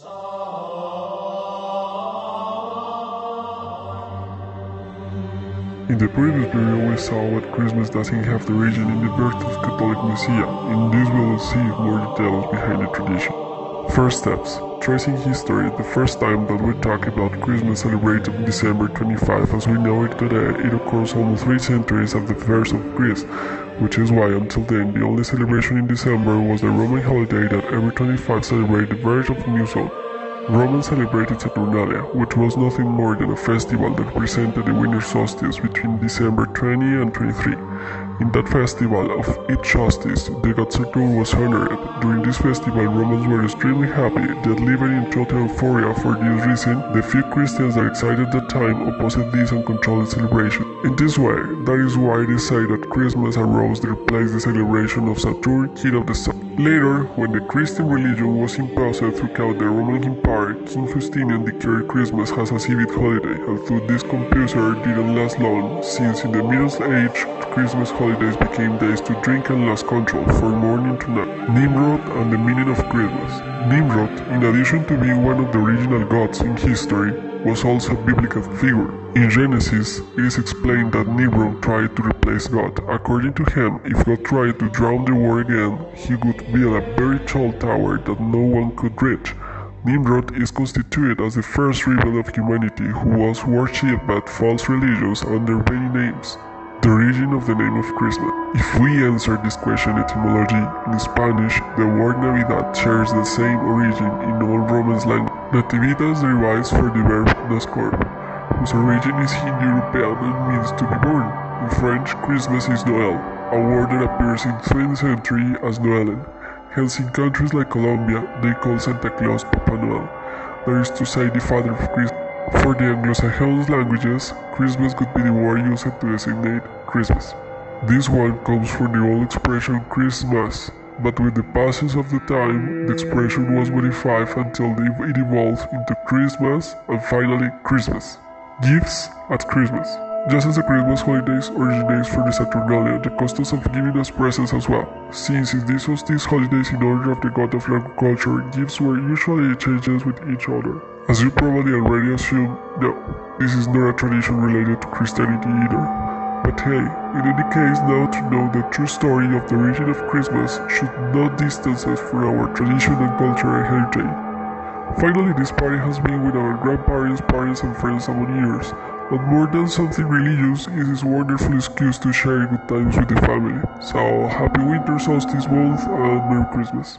In the previous video we saw what Christmas doesn't have the origin in the birth of Catholic Messiah. In this we will see more details behind the tradition. First steps. Tracing history, the first time that we talk about Christmas celebrated December 25 as we know it today, it occurs almost three centuries after the birth of Christ, which is why until then the only celebration in December was the Roman holiday that every 25 celebrated the birth of new soul. Romans celebrated Saturnalia, which was nothing more than a festival that presented the winter solstice between December 20 and 23. In that festival of each solstice, the god was honored. During this festival, Romans were extremely happy, that living in total euphoria for this reason, the few Christians that existed at that time opposed this and controlled the celebration. In this way, that is why they say that Christmas arose to replace the celebration of Saturn, king of the sun. Later, when the Christian religion was imposed throughout the Roman Empire, King Justinian declared Christmas as a civic holiday, although this computer didn't last long, since in the Middle Age, Christmas holidays became days to drink and lose control from morning to night. Nimrod and the meaning of Christmas. Nimrod, in addition to being one of the original gods in history, was also a biblical figure. In Genesis, it is explained that Nimrod tried to replace God. According to him, if God tried to drown the world again, he would build a very tall tower that no one could reach. Nimrod is constituted as the first rebel of humanity who was worshipped by false religions under many names. The origin of the name of Christmas. If we answer this question etymology, in Spanish, the word Navidad shares the same origin in all Romance language. Nativitas derives from the verb nascor, whose origin is Indo-European and means to be born. In French, Christmas is Noël, a word that appears in 20th century as Noël. Hence, in countries like Colombia, they call Santa Claus Papa Noel, that is to say, the father of Christmas. For the Anglo-Saxon languages, Christmas could be the word used to designate Christmas. This one comes from the old expression Christmas, but with the passage of the time, the expression was modified until it evolved into Christmas and finally Christmas. Gifts at Christmas. Just as the Christmas holidays originates from the Saturnalia, the customs of giving us presents as well. Since in these holidays in honor of the god of agriculture, gifts were usually exchanged with each other. As you probably already assumed, no, this is not a tradition related to Christianity either. But hey, in any case, now to know the true story of the origin of Christmas should not distance us from our tradition and culture and heritage. Finally, this party has been with our grandparents, parents, and friends over years, but more than something religious, it is a wonderful excuse to share good times with the family. So, happy winter solstice month and Merry Christmas.